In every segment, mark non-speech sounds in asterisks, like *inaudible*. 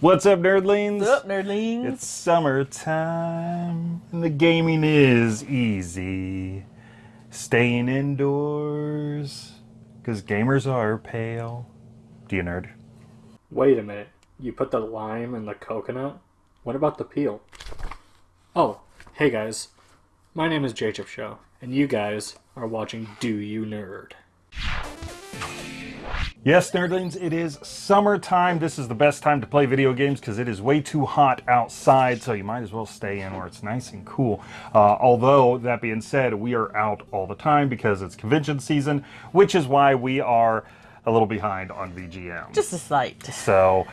What's up, nerdlings? What's up, nerdlings? It's summertime, and the gaming is easy. Staying indoors, because gamers are pale. Do you nerd? Wait a minute. You put the lime in the coconut? What about the peel? Oh, hey guys. My name is Jacob Show, and you guys are watching Do You Nerd. Yes, nerdlings, it is summertime. This is the best time to play video games because it is way too hot outside, so you might as well stay in where it's nice and cool. Uh, although, that being said, we are out all the time because it's convention season, which is why we are a little behind on VGM. Just a slight. So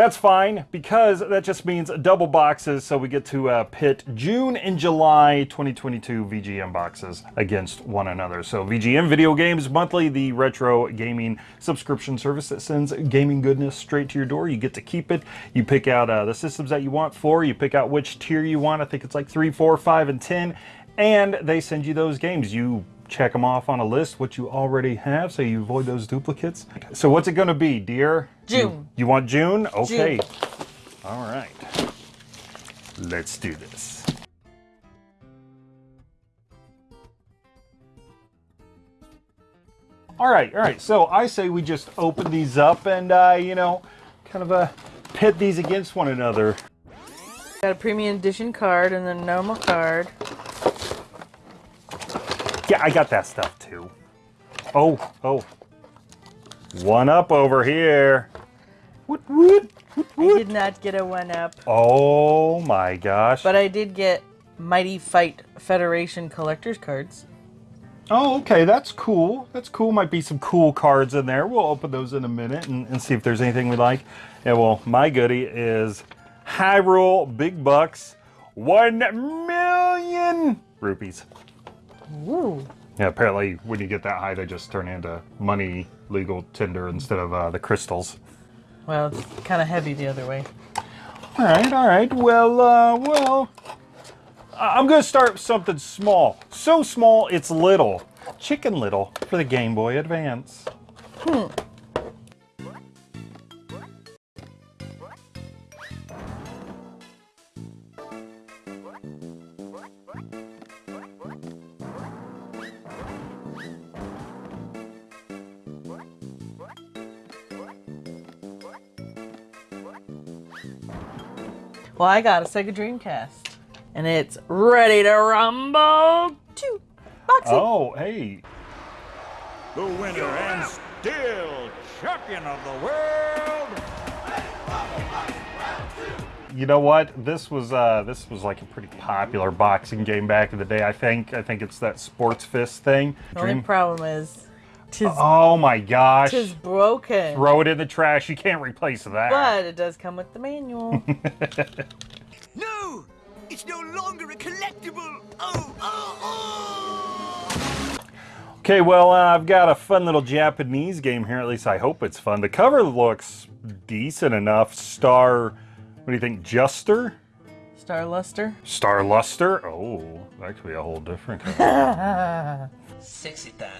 that's fine because that just means double boxes. So we get to uh, pit June and July 2022 VGM boxes against one another. So VGM Video Games Monthly, the retro gaming subscription service that sends gaming goodness straight to your door. You get to keep it. You pick out uh, the systems that you want for. You pick out which tier you want. I think it's like three, four, five, and 10. And they send you those games. You check them off on a list, what you already have, so you avoid those duplicates. So what's it going to be, dear? June. You, you want June? Okay. June. All right. Let's do this. All right, all right. So I say we just open these up and, uh, you know, kind of uh, pit these against one another. Got a premium edition card and then normal card. Yeah, I got that stuff too. Oh, oh. One up over here. Woot, woot, woot, I did not get a one up, Oh my gosh. but I did get Mighty Fight Federation collector's cards. Oh, okay, that's cool. That's cool. Might be some cool cards in there. We'll open those in a minute and, and see if there's anything we like. Yeah, well, my goodie is Hyrule Big Bucks, one million rupees. Ooh. Yeah, apparently when you get that high, they just turn into money legal tender instead of uh, the crystals. Well, it's kind of heavy the other way. All right, all right. Well, uh, well, I'm going to start with something small. So small, it's little. Chicken Little for the Game Boy Advance. Well, I got a Sega Dreamcast, and it's ready to rumble. Two boxing. Oh, hey. the winner and still champion of the world. You know what? This was uh, this was like a pretty popular boxing game back in the day. I think. I think it's that Sports Fist thing. The only Dream- problem is, tis, Oh my gosh! tis broken. Throw it in the trash. You can't replace that. But it does come with the manual. *laughs* No! It's no longer a collectible! Oh, oh, oh! Okay, well, uh, I've got a fun little Japanese game here. At least I hope it's fun. The cover looks decent enough. Star, what do you think? Juster? Star Luster. Star Luster? Oh, that could be a whole different *laughs* color. *laughs* Sexy time.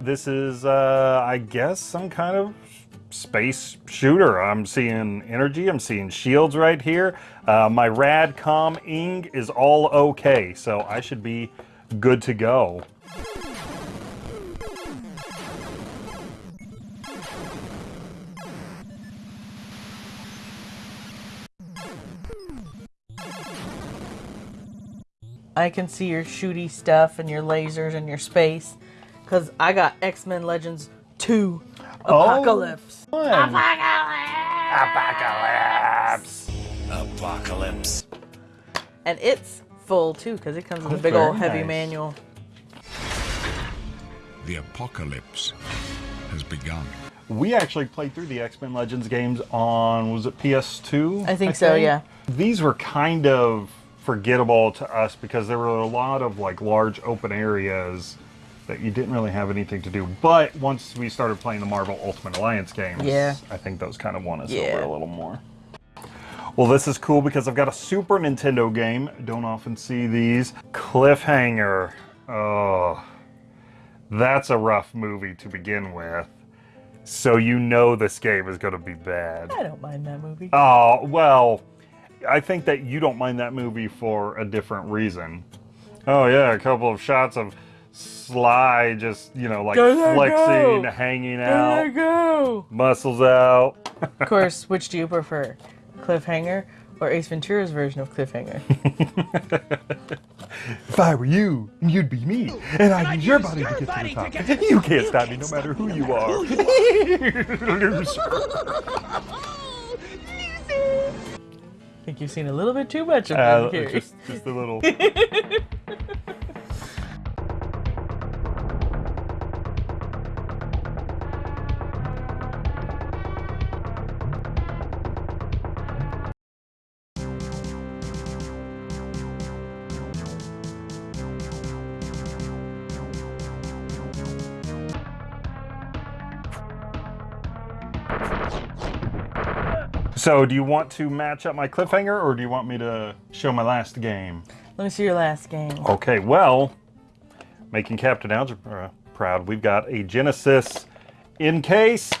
This is, uh, I guess, some kind of space shooter. I'm seeing energy. I'm seeing shields right here. Uh, my Radcom Ing is all okay, so I should be good to go. I can see your shooty stuff and your lasers and your space. Because I got X Men Legends 2 Apocalypse. Oh, Fun. Apocalypse. Apocalypse. And it's full too, because it comes with Oh, a big old heavy nice. manual. The apocalypse has begun. We actually played through the X-Men Legends games on, was it PS2? I think so, yeah. These were kind of forgettable to us because there were a lot of like large open areas that you didn't really have anything to do. But once we started playing the Marvel Ultimate Alliance games, Yeah. I think those kind of won us Yeah. over a little more. Well, this is cool because I've got a Super Nintendo game. Don't often see these. Cliffhanger. Oh, that's a rough movie to begin with. So you know this game is going to be bad. I don't mind that movie. Oh, well, I think that you don't mind that movie for a different reason. Oh, yeah, a couple of shots of Sly just, you know, like There flexing, go. hanging There out, you go. muscles out. Of course, which do you prefer? Cliffhanger or Ace Ventura's version of Cliffhanger? *laughs* If I were you, you'd be me, and I'd use your body to get to the top. You can't stop me no matter who you are. Loser. *laughs* I *laughs* think you've seen a little bit too much of Uh, Jim Carrey. just, just a little. So, do you want to match up my cliffhanger, or do you want me to show my last game? Let me see your last game. Okay, well, making Captain Algebra proud, we've got a Genesis in case. *gasps*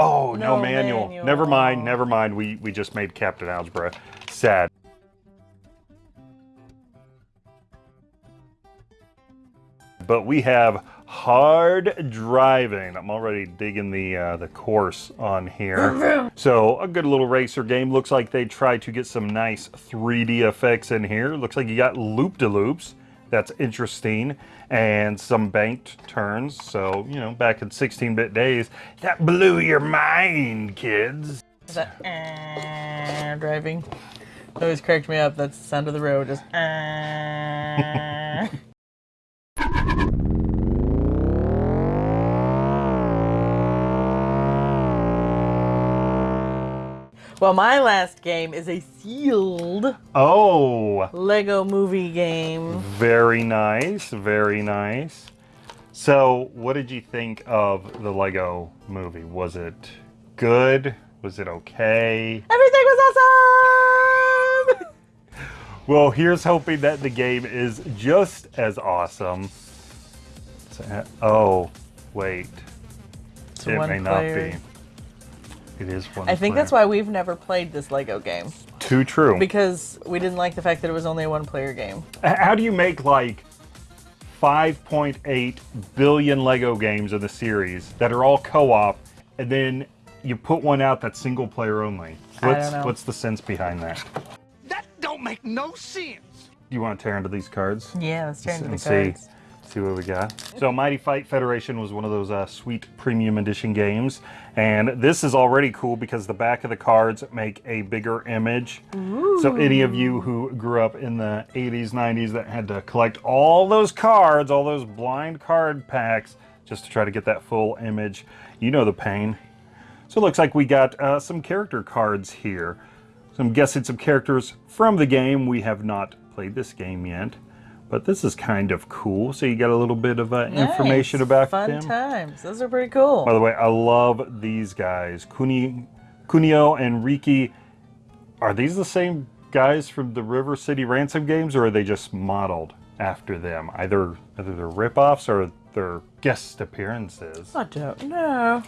Oh, no, No manual. manual. Never mind, never mind. We we just made Captain Algebra sad. But we have Hard Drivin'. I'm already digging the uh, the course on here. *laughs* so a good little racer game. Looks like they tried to get some nice 3D effects in here. Looks like you got loop-de-loops. That's interesting. And some banked turns. So, you know, back in 16-bit days, that blew your mind, kids. Is that uh, driving? Always cracked me up. That's the sound of the road. Just uh. Well, my last game is a sealed Oh, Lego movie game. very nice, very nice. So, what did you think of the Lego movie? Was it good? Was it okay? Everything was awesome! *laughs* Well, here's hoping that the game is just as awesome. So- Oh, wait. It's it may player. not be. It is one I think that's why we've never played this Lego game Too true. because we didn't like the fact that it was only a one-player game. How do you make like 5.8 billion Lego games in the series that are all co-op, and then you put one out that's single player only? I What's don't know. what's the sense behind that? That don't make no sense. Do you want to tear into these cards? Yeah, let's turn to the and see, cards. See what we got. So Mighty Fight Federation was one of those uh, sweet premium edition games, and this is already cool because the back of the cards make a bigger image. So any of you who grew up in the 80s, 90s that had to collect all those cards, all those blind card packs, just to try to get that full image, you know the pain. So it looks like we got uh, some character cards here. So I'm guessing some characters from the game. We have not played this game yet, but this is kind of cool. So you got a little bit of uh, information Nice. about fun them. times. Those are pretty cool. By the way, I love these guys. Kuni, Kunio and Riki. Are these the same guys from the River City Ransom games, or are they just modeled after them? Either either they're ripoffs or they're guest appearances. I don't know.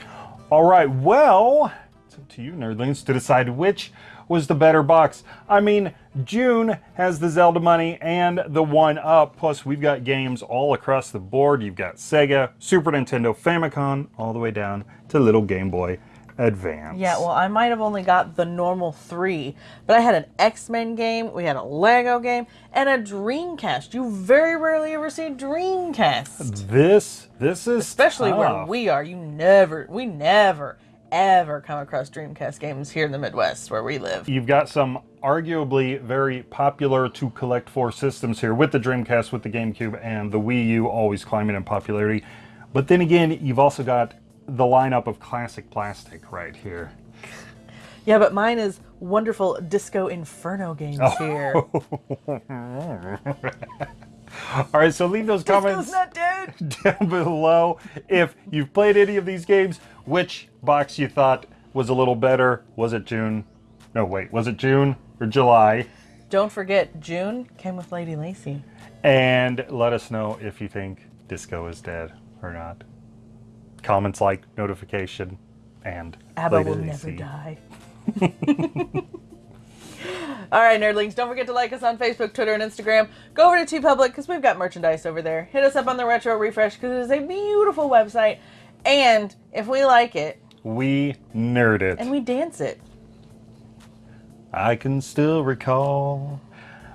All right, well, it's up to you, nerdlings, to decide which was the better box. I mean, June has the Zelda money and the one up. Plus, we've got games all across the board. You've got Sega, Super Nintendo, Famicom, all the way down to little Game Boy Advance. Yeah, well, I might have only got the normal three, but I had an X Men game, we had a Lego game, and a Dreamcast. You very rarely ever see Dreamcast, This, this is especially where we are. You never, we never, ever come across Dreamcast games here in the Midwest where we live. You've got some arguably very popular to collect for systems here with the Dreamcast, with the GameCube, and the Wii U always climbing in popularity. But then again, you've also got the lineup of classic plastic right here. Yeah, but mine is wonderful Disco Inferno games Oh. here. *laughs* All right, so leave those comments Disco's dead. *laughs* down below if you've played any of these games, which box you thought was a little better. Was it June? No, wait, was it June or July? Don't forget, June came with Lady Lacy. And let us know if you think Disco is dead or not. comments, like, notification, and ABBA later will they never die. *laughs* All right, nerdlings, don't forget to like us on Facebook, Twitter, and Instagram. Go over to TeePublic because we've got merchandise over there. Hit us up on the Retro Refresh because it is a beautiful website. And if we like it, We nerd it. and we dance it. I can still recall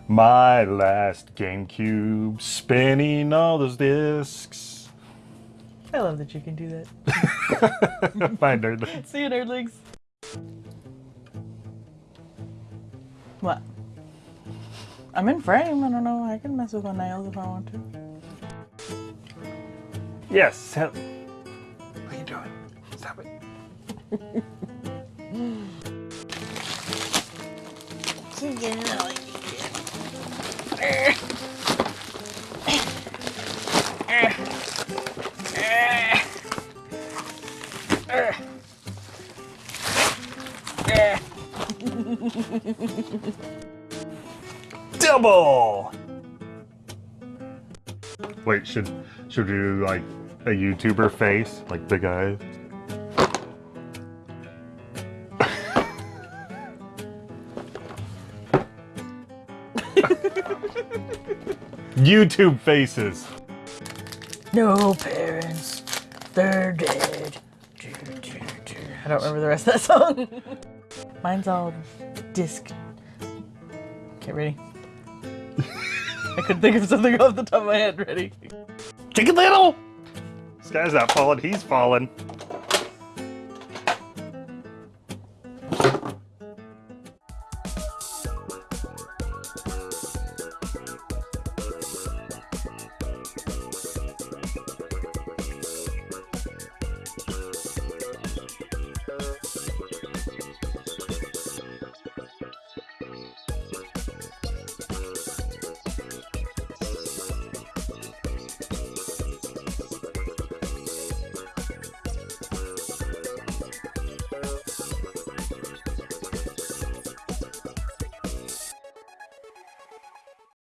my last GameCube spinning all those discs. I love that you can do that. *laughs* my nerd. *laughs* See you, nerdlings. What? I'm in frame. I don't know. I can mess with my nails if I want to. Yes. Double. Wait, should should we do like a YouTuber face, like big eyes? YouTube faces. No parents, they're dead. I don't remember the rest of that song. *laughs* Mine's all disc. Okay, ready? *laughs* I couldn't think of something off the top of my head. Ready? Chicken Little. This guy's not falling. He's falling.